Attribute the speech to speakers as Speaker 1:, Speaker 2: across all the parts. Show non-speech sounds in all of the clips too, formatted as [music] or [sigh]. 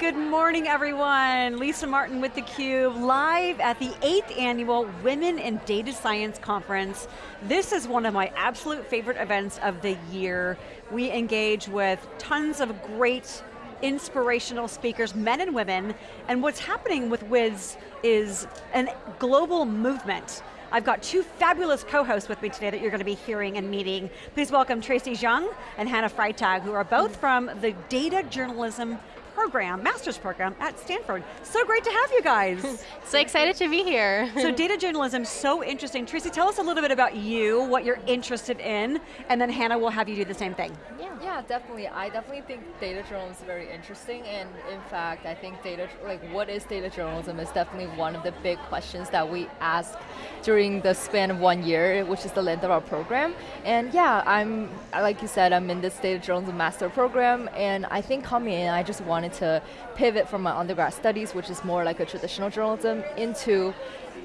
Speaker 1: Good morning, everyone. Lisa Martin with theCUBE, live at the 8th Annual Women in Data Science Conference. This is one of my absolute favorite events of the year. We engage with tons of great inspirational speakers, men and women, and what's happening with WIDS is a global movement. I've got two fabulous co-hosts with me today that you're going to be hearing and meeting. Please welcome Tracy Zhang and Hannah Freitag, who are both from the Data Journalism program, master's program at Stanford. So great to have you guys. [laughs]
Speaker 2: so excited to be here.
Speaker 1: so data journalism, so interesting. Tracy, tell us a little bit about you, what you're interested in, and then Hannah will have you do the same thing.
Speaker 3: Yeah, definitely. I definitely think data journalism is very interesting, and in fact, I think data, like what is data journalism is definitely one of the big questions that we ask during the span of one year, which is the length of our program. And yeah, I'm, like you said, I'm in this data journalism master program, and I think coming in, I just wanted to pivot from my undergrad studies, which is more like a traditional journalism, into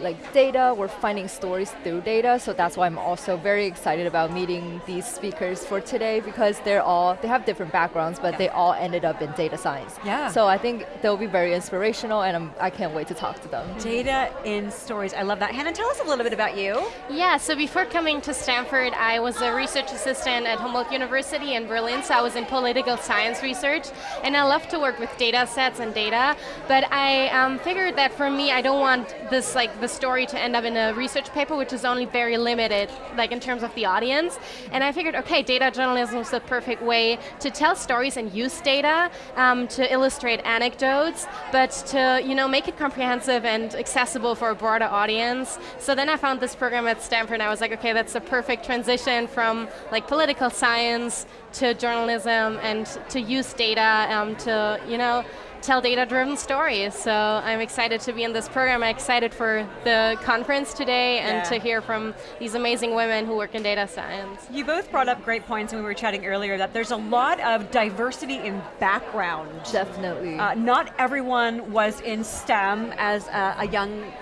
Speaker 3: like data, we're finding stories through data, so that's why I'm also very excited about meeting these speakers for today because they're all, they have different backgrounds, but yeah. they all ended up in data science.
Speaker 1: Yeah.
Speaker 3: So I think they'll be very inspirational and I'm, I can not wait to talk to them.
Speaker 1: Data in stories, I love that. Hannah, tell us a little bit about you.
Speaker 2: Yeah, so before coming to Stanford, I was a research assistant at Humboldt University in Berlin, so I was in political science research, and I love to work with data sets and data, but I um, figured that for me, I don't want this like the story to end up in a research paper, which is only very limited, like in terms of the audience. And I figured, okay, data journalism is the perfect way to tell stories and use data um, to illustrate anecdotes, but to you know make it comprehensive and accessible for a broader audience. So then I found this program at Stanford, and I was like, okay, that's a perfect transition from like political science to journalism and to use data um, to you know tell data-driven stories. So I'm excited to be in this program. I'm excited for the conference today and yeah. to hear from these amazing women who work in data science.
Speaker 1: You both brought up great points when we were chatting earlier that there's a lot of diversity in background.
Speaker 3: Definitely.
Speaker 1: Uh, not everyone was in STEM as a, a young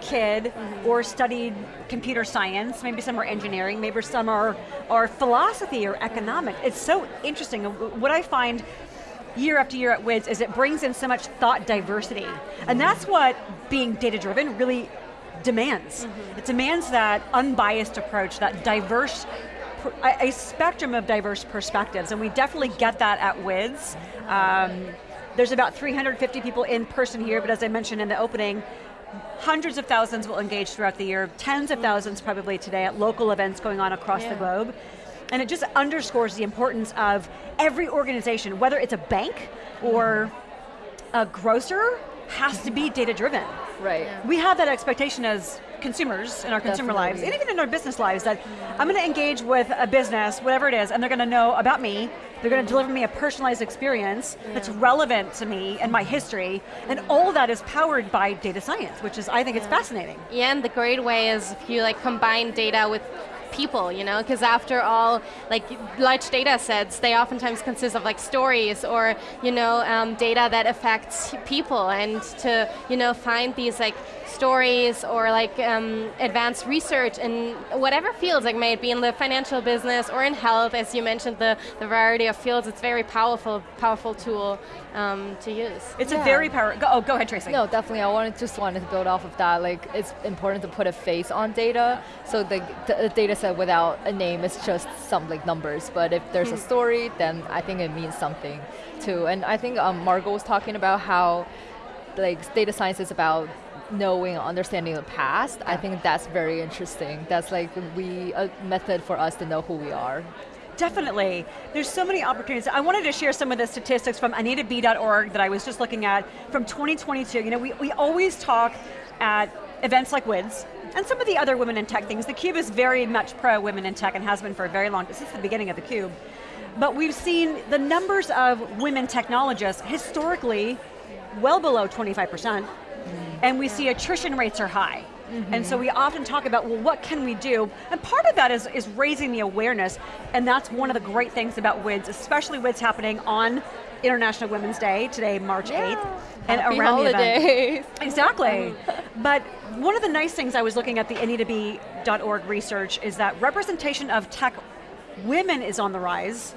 Speaker 1: kid mm -hmm. or studied computer science, maybe some are engineering, maybe some are, are philosophy or economics. It's so interesting. What I find year after year at WIDS is it brings in so much thought diversity. And that's what being data driven really demands. Mm -hmm. It demands that unbiased approach, that diverse, a spectrum of diverse perspectives, and we definitely get that at WIDS. Um, there's about 350 people in person here, but as I mentioned in the opening, hundreds of thousands will engage throughout the year, tens of thousands probably today at local events going on across yeah. the globe. And it just underscores the importance of every organization, whether it's a bank or a grocer, has to be data driven.
Speaker 3: Right. Yeah.
Speaker 1: We have that expectation as consumers in our consumer Definitely. lives, and even in our business lives, that I'm going to engage with a business, whatever it is, and they're going to know about me, they're going to deliver me a personalized experience yeah. that's relevant to me and my history, and all that is powered by data science, which is, I think yeah. it's fascinating.
Speaker 2: Yeah, and the great way is if you like combine data with people, you know, because after all, like large data sets, they oftentimes consist of like stories or, you know, um, data that affects people and to, you know, find these like stories or like um, advanced research in whatever fields, like may it be in the financial business or in health, as you mentioned, the, the variety of fields, it's very powerful, powerful tool um, to use.
Speaker 1: It's yeah. a very powerful, oh, go ahead Tracy.
Speaker 3: No, definitely, I wanted, just wanted to build off of that, like it's important to put a face on data, so the, the data set without a name it's just some like numbers, but if there's a hmm. story, then I think it means something too. And I think um, Margot was talking about how like data science is about knowing understanding the past, I think that's very interesting. That's like we a method for us to know who we are.
Speaker 1: Definitely. There's so many opportunities. I wanted to share some of the statistics from AnitaB.org that I was just looking at from 2022. You know, we, we always talk at events like WIDS, and some of the other women in tech things. The Cube is very much pro women in tech and has been for a very long time, since the beginning of the Cube. But we've seen the numbers of women technologists historically well below 25%. And we see attrition rates are high. Mm -hmm. And so we often talk about, well, what can we do? And part of that is, is raising the awareness, and that's one of the great things about WIDS, especially WIDS happening on International Women's Day, today, March yeah. 8th,
Speaker 3: and Happy around holidays. the event. [laughs]
Speaker 1: Exactly. [laughs] but one of the nice things I was looking at the AnitaB.org research is that representation of tech women is on the rise,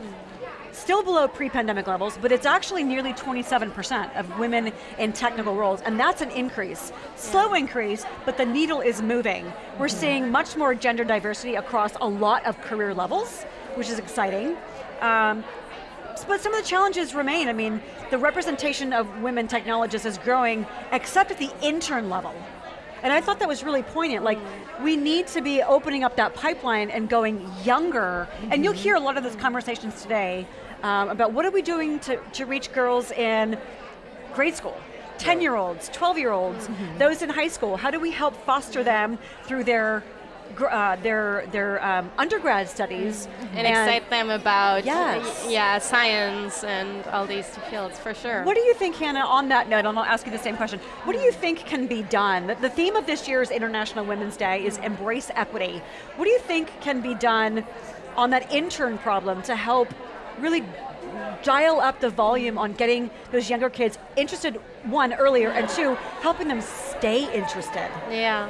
Speaker 1: still below pre-pandemic levels, but it's actually nearly 27% of women in technical roles, and that's an increase. Slow increase, but the needle is moving. We're
Speaker 3: Mm-hmm.
Speaker 1: seeing much more gender diversity across a lot of career levels, which is exciting. Um, but some of the challenges remain. I mean, the representation of women technologists is growing, except at the intern level. And I thought that was really poignant. Like, we need to be opening up that pipeline and going younger. And you'll hear a lot of those conversations today um, about what are we doing to, to reach girls in grade school, 10 year olds, 12 year olds, those in high school. How do we help foster them through their uh, their their um, undergrad studies
Speaker 2: and, excite them about
Speaker 1: Yes.
Speaker 2: yeah science and all these fields for sure.
Speaker 1: What do you think, Hannah, on that note, and I'll ask you the same question, what do you think can be done? The- The theme of this year's International Women's Day is embrace equity. What do you think can be done on that intern problem to help really dial up the volume on getting those younger kids interested, one, earlier, and two, helping them stay interested?
Speaker 2: Yeah.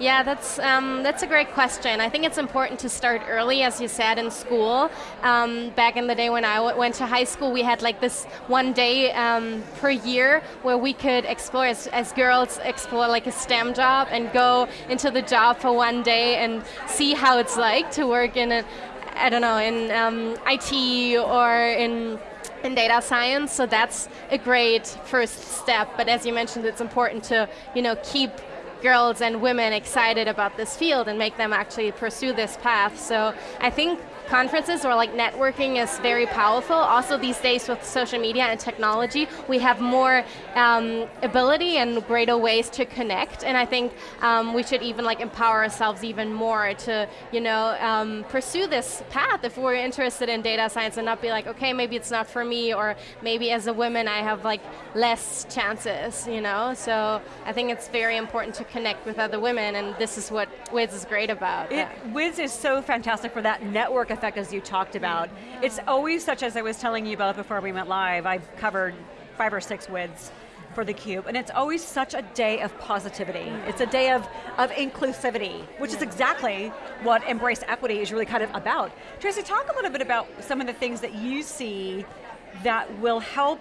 Speaker 2: Yeah, that's um, that's a great question. I think it's important to start early, as you said, in school. Um, back in the day when I went to high school, we had like this one day um, per year where we could explore, as, as girls, explore like a STEM job and go into the job for one day and see how it's like to work in a, I don't know, in um, IT or in in data science. So that's a great first step. But as you mentioned, it's important to you know keep girls and women excited about this field and make them actually pursue this path. So I think conferences or like networking is very powerful. Also these days with social media and technology, we have more um, ability and greater ways to connect. And I think um, we should even like empower ourselves even more to, you know, um, pursue this path if we're interested in data science and not be like, okay, maybe it's not for me, or maybe as a woman I have like less chances, you know? So I think it's very important to connect with other women, and this is what WIDS is great about.
Speaker 1: It, WIDS is so fantastic for that network effect as you talked about. It's always such, as I was telling you about before we went live, I've covered five or six WIDS for theCUBE, and it's always such a day of positivity. It's a day of, of inclusivity, which is exactly what Embrace Equity is really kind of about. Tracy, talk a little bit about some of the things that you see that will help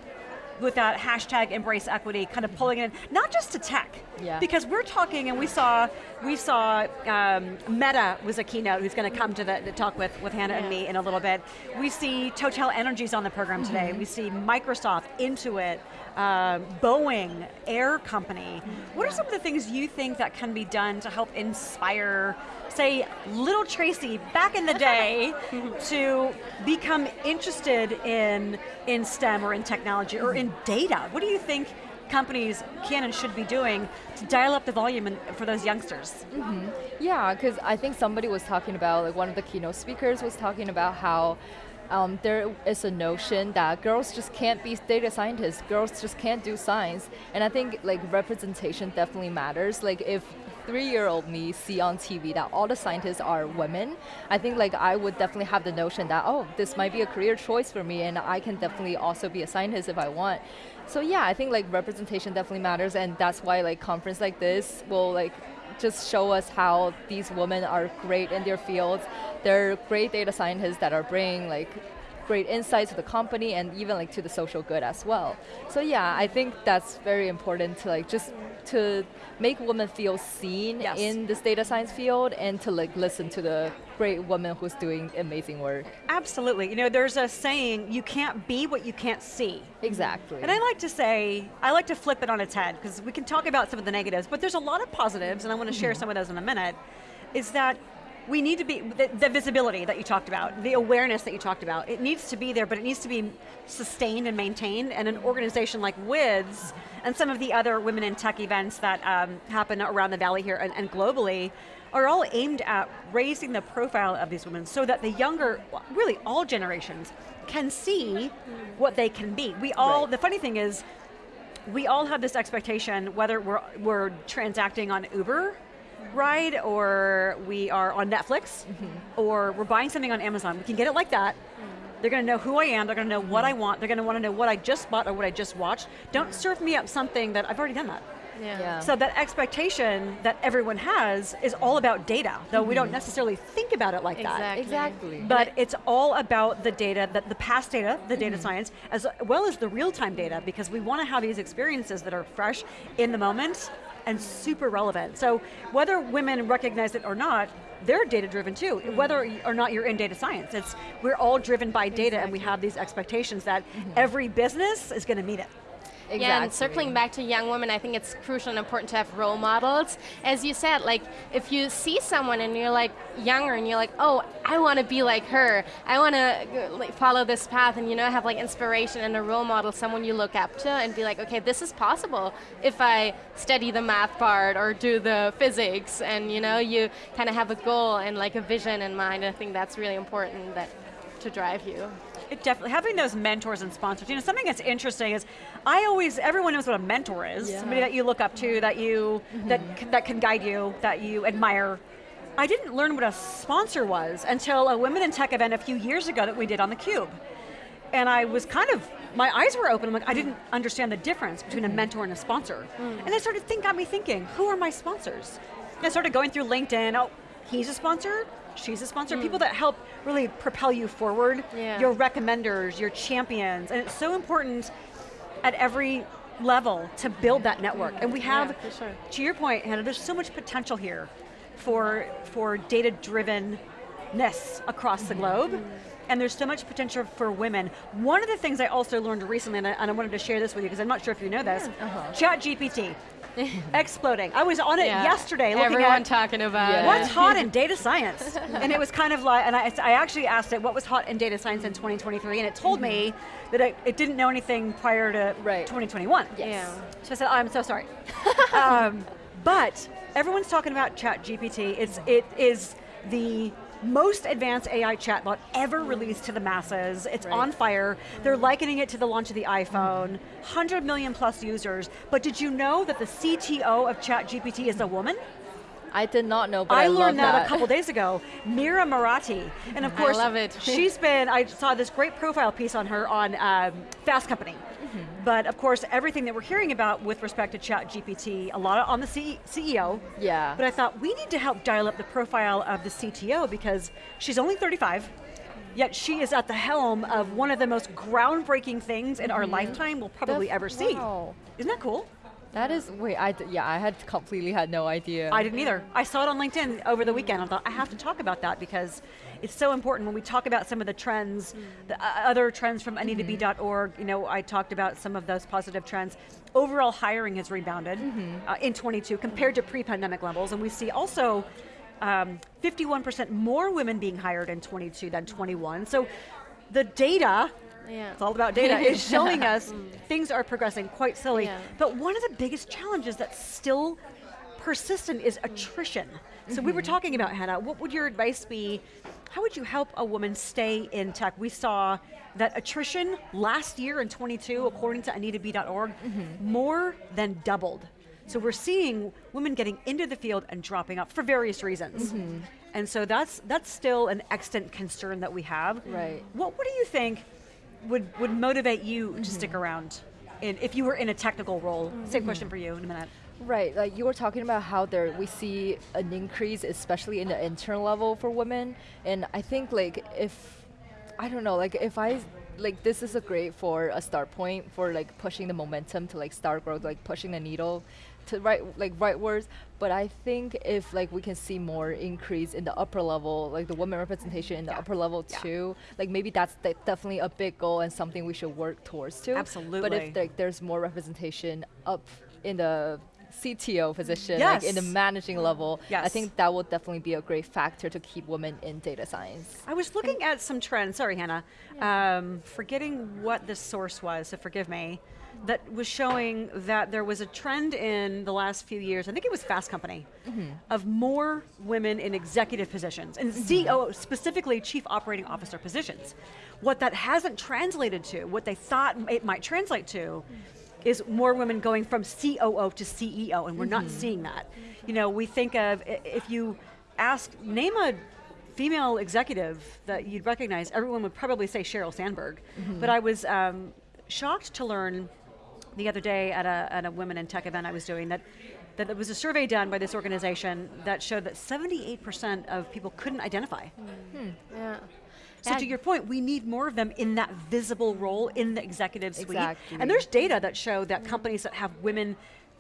Speaker 1: with that hashtag embrace equity, kind of pulling it in, not just to tech,
Speaker 3: Yeah.
Speaker 1: because we're talking and we saw, we saw um, Meta was a keynote who's going to come to the, the talk with, with Hannah and me in a little bit. We see Total Energies on the program today. We see Microsoft, Intuit, um, Boeing, Air Company. What are some of the things you think that can be done to help inspire, say, little Tracy back in the day [laughs] to become interested in, in STEM or in technology or in data? What do you think companies can and should be doing to dial up the volume in, for those youngsters?
Speaker 3: Yeah, because I think somebody was talking about, like one of the keynote speakers was talking about how um, there is a notion that girls just can't be data scientists, girls just can't do science. And I think like representation definitely matters. Like if three-year-old me see on TV that all the scientists are women, I think like I would definitely have the notion that, oh, this might be a career choice for me and I can definitely also be a scientist if I want. So yeah, I think like representation definitely matters and that's why like conference like this will like just show us how these women are great in their fields. They're great data scientists that are bringing like great insights to the company and even like to the social good as well. So yeah, I think that's very important to like just to make women feel seen
Speaker 1: Yes.
Speaker 3: in this data science field and to like listen to the great woman who's doing amazing work.
Speaker 1: Absolutely. You know, there's a saying, you can't be what you can't see.
Speaker 3: Exactly.
Speaker 1: And I like to say, I like to flip it on its head, because we can talk about some of the negatives, but there's a lot of positives, and I want to share mm-hmm. some of those in a minute, is that we need to be, the, the visibility that you talked about, the awareness that you talked about, it needs to be there, but it needs to be sustained and maintained, and an organization like WIDS, and some of the other women in tech events that um, happen around the valley here and, and globally, are all aimed at raising the profile of these women so that the younger, really all generations, can see what they can be. We all,
Speaker 3: Right.
Speaker 1: the funny thing is, we all have this expectation, whether we're, we're transacting on Uber ride, or we are on Netflix, mm-hmm. or we're buying something on Amazon. We can get it like that. Mm. They're going to know who I am, they're going to know what I mm-hmm. want, they're going to want to know what I just bought or what I just watched. Don't mm-hmm. serve me up something that I've already done that.
Speaker 2: Yeah.
Speaker 3: Yeah.
Speaker 1: So that expectation that everyone has is all about data, though we don't mm-hmm. necessarily think about it like that.
Speaker 2: Exactly.
Speaker 3: Exactly.
Speaker 1: But it's all about the data, that the past data, the data mm-hmm. science, as well as the real-time data, because we want to have these experiences that are fresh in the moment and super relevant. So whether women recognize it or not, they're data driven too. Mm-hmm. Whether or not you're in data science, it's we're all driven by data and we have these expectations that every business is going to meet it.
Speaker 3: Exactly.
Speaker 2: Yeah, and circling back to young women, I think it's crucial and important to have role models. As you said, like if you see someone and you're like younger and you're like, oh, I want to be like her. I want to like, follow this path, and you know, have like inspiration and a role model, someone you look up to, and be like, okay, this is possible if I study the math part or do the physics, and you know, you kind of have a goal and like a vision in mind. I think that's really important that to drive you.
Speaker 1: It definitely having those mentors and sponsors. You know, something that's interesting is, I always everyone knows what a mentor is.
Speaker 3: Yeah.
Speaker 1: Somebody that you look up to, that you that mm-hmm. c- that can guide you, that you admire. I didn't learn what a sponsor was until a Women in Tech event a few years ago that we did on the Cube, and I was kind of my eyes were open. I'm like, I didn't understand the difference between a mm-hmm. mentor and a sponsor, mm. and I started think got me thinking, who are my sponsors? And I started going through LinkedIn. Oh, he's a sponsor. She's a sponsor. People hmm. that help really propel you forward.
Speaker 2: Yeah.
Speaker 1: Your recommenders, your champions, and it's so important at every level to build that network. And we have,
Speaker 2: Yeah, sure.
Speaker 1: to your point, Hannah, there's so much potential here for for data drivenness across the mm-hmm. globe. And there's so much potential for women. One of the things I also learned recently, and I, and I wanted to share this with you because I'm not sure if you know this, uh-huh. Chat GPT, [laughs] exploding. I was on it
Speaker 2: Yeah.
Speaker 1: yesterday looking
Speaker 2: Everyone
Speaker 1: at
Speaker 2: talking about
Speaker 3: Yeah.
Speaker 2: it.
Speaker 1: What's hot in data science? [laughs] and it was kind of like, and I, I actually asked it what was hot in data science in 2023, and it told me that it, it didn't know anything prior to
Speaker 3: Right.
Speaker 1: 2021.
Speaker 2: Yeah.
Speaker 1: So I said, oh, I'm so sorry. [laughs] um, but everyone's talking about Chat GPT. It's, it is the most advanced AI chatbot ever released to the masses. It's
Speaker 3: Right.
Speaker 1: on fire. They're likening it to the launch of the iPhone. 100 million plus users. But did you know that the CTO of ChatGPT is a woman?
Speaker 3: I did not know, but I,
Speaker 1: I learned that,
Speaker 3: that
Speaker 1: a couple days ago. [laughs] Mira Murati, and of course,
Speaker 2: love it. [laughs]
Speaker 1: she's been. I saw this great profile piece on her on um, Fast Company.
Speaker 3: Mm-hmm.
Speaker 1: But of course, everything that we're hearing about with respect to Chat GPT, a lot on the C- CEO.
Speaker 3: Yeah.
Speaker 1: But I thought we need to help dial up the profile of the CTO because she's only 35. Yet she is at the helm of one of the most groundbreaking things in our lifetime we'll probably
Speaker 3: That's-
Speaker 1: ever see.
Speaker 3: wow.
Speaker 1: Isn't that cool?
Speaker 3: That is wait, I yeah, I had completely had no idea.
Speaker 1: I didn't either. I saw it on LinkedIn over the weekend. I thought I have to talk about that because it's so important when we talk about some of the trends, the uh, other trends from anitabe.org. You know, I talked about some of those positive trends. Overall hiring has rebounded uh, in 22 compared to pre-pandemic levels, and we see also um, 51% more women being hired in 22 than 21. So the data
Speaker 2: Yeah.
Speaker 1: it's all about data, is [laughs] showing us things are progressing quite slowly.
Speaker 2: Yeah.
Speaker 1: But one of the biggest challenges that's still persistent is attrition. So we were mm-hmm. talking about, Hannah, what would your advice be? How would you help a woman stay in tech? We saw that attrition last year in 22, according to AnitaB.org, mm-hmm. more than doubled. So we're seeing women getting into the field and dropping out for various reasons. Mm-hmm. And so that's that's still an extant concern that we have.
Speaker 3: Right.
Speaker 1: What what do you think would would motivate you to mm-hmm. stick around in, if you were in a technical role? Same question for you in a minute.
Speaker 3: Right, like you were talking about how there we see an increase, especially in the intern level for women, and I think like if I don't know, like if I like this is a great for a start point for like pushing the momentum to like start growth, like pushing the needle to write like right words. But I think if like we can see more increase in the upper level, like the women representation in the
Speaker 1: Yeah.
Speaker 3: upper level
Speaker 1: Yeah.
Speaker 3: too, like maybe that's de- definitely a big goal and something we should work towards too.
Speaker 1: Absolutely.
Speaker 3: But if like there's more representation up in the CTO position, like in the managing level, I think that will definitely be a great factor to keep women in data science.
Speaker 1: I was looking at some trends. Sorry, Hannah. Um, forgetting what the source was, so forgive me. That was showing that there was a trend in the last few years. I think it was Fast Company, of more women in executive positions and CEO, specifically chief operating officer positions. What that hasn't translated to, what they thought it might translate to, is more women going from COO to CEO, and we're not mm-hmm. seeing that. You know, we think of if you ask, name a female executive that you'd recognize, everyone would probably say Sheryl Sandberg. Mm-hmm. But I was um, shocked to learn the other day at a, at a women in tech event I was doing that, that there was a survey done by this organization that showed that 78% of people couldn't identify.
Speaker 2: Hmm.
Speaker 1: Hmm.
Speaker 2: Yeah.
Speaker 1: So to your point, we need more of them in that visible role in the executive suite.
Speaker 3: Exactly.
Speaker 1: And there's data that show that companies that have women,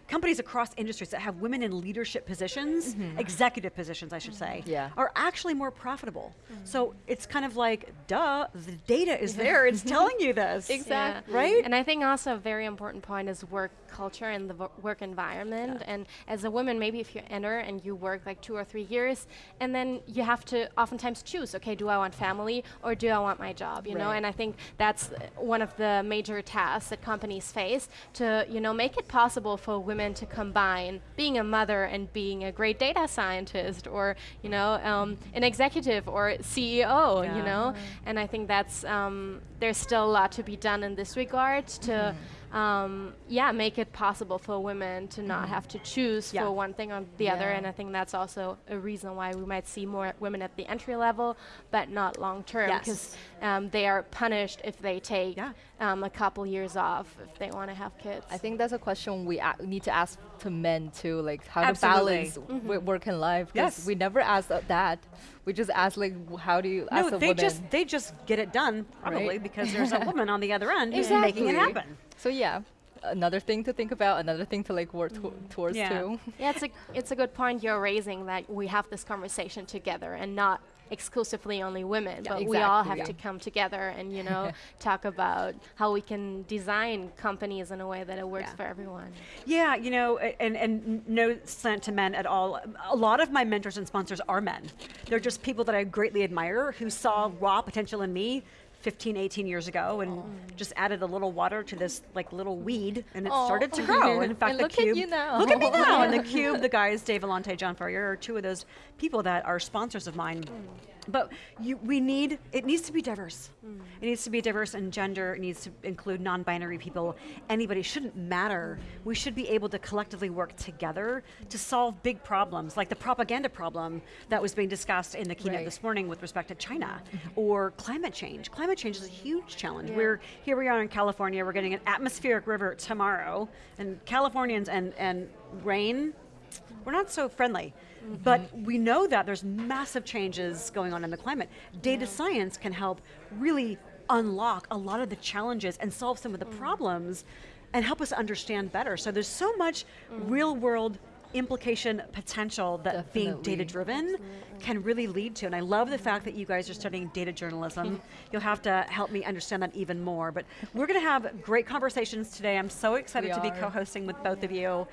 Speaker 1: companies across industries that have women in leadership positions, mm-hmm. executive positions I should say,
Speaker 3: Yeah.
Speaker 1: are actually more profitable. So it's kind of like, duh, the data is [laughs] there, it's telling you this.
Speaker 3: Exactly.
Speaker 2: Yeah.
Speaker 1: Right?
Speaker 2: And I think also a very important point is work culture and the work environment. And as a woman, maybe if you enter and you work like two or three years, and then you have to oftentimes choose, okay, do I want family or do I want my job? You know, and I think that's uh, one of the major tasks that companies face to, you know, make it possible for women to combine being a mother and being a great data scientist or, you know, um, an executive or CEO,
Speaker 1: Yeah.
Speaker 2: you know? And I think that's um, there's still a lot to be done in this regard to, um, yeah, make it possible for women to not have to choose
Speaker 1: Yeah.
Speaker 2: for one thing or the other. And I think that's also a reason why we might see more women at the entry level, but not long term,
Speaker 1: Yes.
Speaker 2: because um, they are punished if they take
Speaker 1: Yeah.
Speaker 2: um, a couple years off if they want to have kids.
Speaker 3: I think that's a question we a- need to ask to men too, like how
Speaker 1: Absolutely.
Speaker 3: to balance w- work and life.
Speaker 1: Yes.
Speaker 3: we never ask uh, that. We just ask like, how do you?
Speaker 1: No,
Speaker 3: as a
Speaker 1: they
Speaker 3: woman.
Speaker 1: just they just get it done probably
Speaker 3: Right.
Speaker 1: because there's a woman on the other end who's making it happen.
Speaker 3: So yeah, another thing to think about, another thing to like work to- mm. towards
Speaker 1: Yeah.
Speaker 3: too.
Speaker 2: Yeah, it's a it's a good point you're raising that we have this conversation together and not exclusively only women,
Speaker 3: Yeah,
Speaker 2: but we all have
Speaker 3: exactly.
Speaker 2: to come together and you know [laughs] talk about how we can design companies in a way that it works
Speaker 1: Yeah.
Speaker 2: for everyone.
Speaker 1: Yeah, you know, and, and no slant to men at all. A lot of my mentors and sponsors are men. They're just people that I greatly admire who saw raw potential in me 15, 18 years ago and oh. just added a little water to this like little weed and it
Speaker 3: Aw.
Speaker 1: started to grow. And in fact,
Speaker 3: And
Speaker 1: the
Speaker 3: look at
Speaker 1: cube.
Speaker 3: you now.
Speaker 1: Look at me now. and the [laughs] cube, the guys, Dave Vellante, John Furrier, are two of those people that are sponsors of mine. Mm. But you, we need, it needs to be diverse. It needs to be diverse in gender, it needs to include non binary people. Anybody shouldn't matter. We should be able to collectively work together to solve big problems, like the propaganda problem that was being discussed in the keynote
Speaker 3: Right.
Speaker 1: this morning with respect to China, mm-hmm. or climate change. Climate change is a huge challenge.
Speaker 2: Yeah.
Speaker 1: We're here we are in California, we're getting an atmospheric river tomorrow, and Californians and, and rain, we're not so friendly. But we know that there's massive changes going on in the climate. Data science can help really unlock a lot of the challenges and solve some of the problems and help us understand better. So there's so much real world implication potential that being data driven can really lead to. And I love the fact that you guys are studying data journalism. [laughs] You'll have to help me understand that even more. But we're going to have great conversations today. I'm so excited
Speaker 3: We
Speaker 1: to be co-hosting with both of you.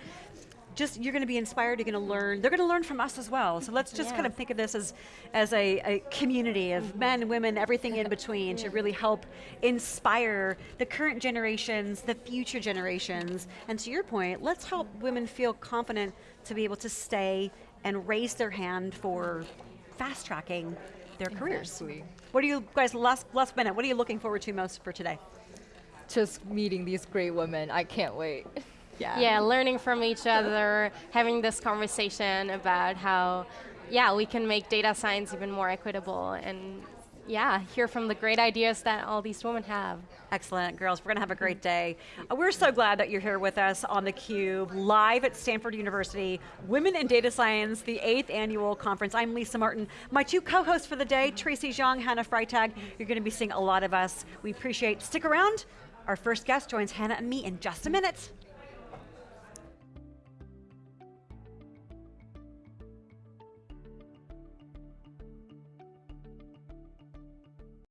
Speaker 1: Just you're going to be inspired. You're going to learn. They're going to learn from us as well. So let's just kind of think of this as as a, a community of mm-hmm. men, women, everything in between to really help inspire the current generations, the future generations. And to your point, let's help women feel confident to be able to stay and raise their hand for fast tracking their careers.
Speaker 3: Exactly.
Speaker 1: What are you guys last last minute? What are you looking forward to most for today?
Speaker 3: Just meeting these great women. I can't wait. [laughs]
Speaker 2: Yeah, learning from each other, having this conversation about how, yeah, we can make data science even more equitable and yeah, hear from the great ideas that all these women have.
Speaker 1: Excellent, girls. We're going to have a great day. Uh, we're so glad that you're here with us on theCUBE, live at Stanford University, Women in Data Science, the eighth annual conference. I'm Lisa Martin. My two co-hosts for the day, Tracy Zhang, Hannah Freitag. You're going to be seeing a lot of us. We appreciate, stick around. Our first guest joins Hannah and me in just a minute.